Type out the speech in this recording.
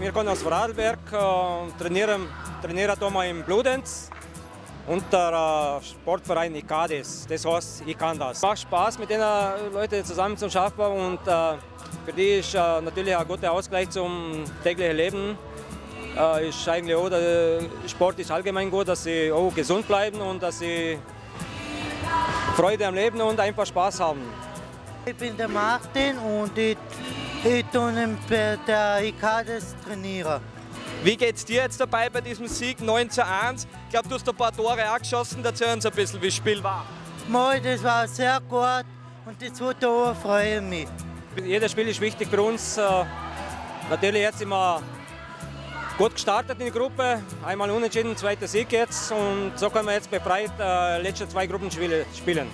wir kommen aus Vorarlberg, äh, trainieren, trainieren hier im Bludenz unter äh, Sportverein ICADES. Das heißt, ich kann das. Macht Spaß, mit den Leuten zusammen zu arbeiten und äh, für die ist äh, natürlich ein guter Ausgleich zum täglichen Leben. Äh, ist eigentlich auch, Sport ist allgemein gut, dass sie auch gesund bleiben und dass sie Freude am Leben und einfach Spaß haben. Ich bin der Martin und ich, ich bei der ICADES trainieren. Wie geht es dir jetzt dabei bei diesem Sieg 9 zu 1? Ich glaube, du hast ein paar Tore auch geschossen. Erzähl uns ein bisschen, wie das Spiel war. Mal, das war sehr gut und die zwei Tore freuen mich. Jedes Spiel ist wichtig für uns. Äh, Natürlich jetzt sind wir gut gestartet in die Gruppe. Einmal unentschieden, zweiter Sieg jetzt. Und so können wir jetzt befreit äh, letzte zwei Gruppenspiele spielen.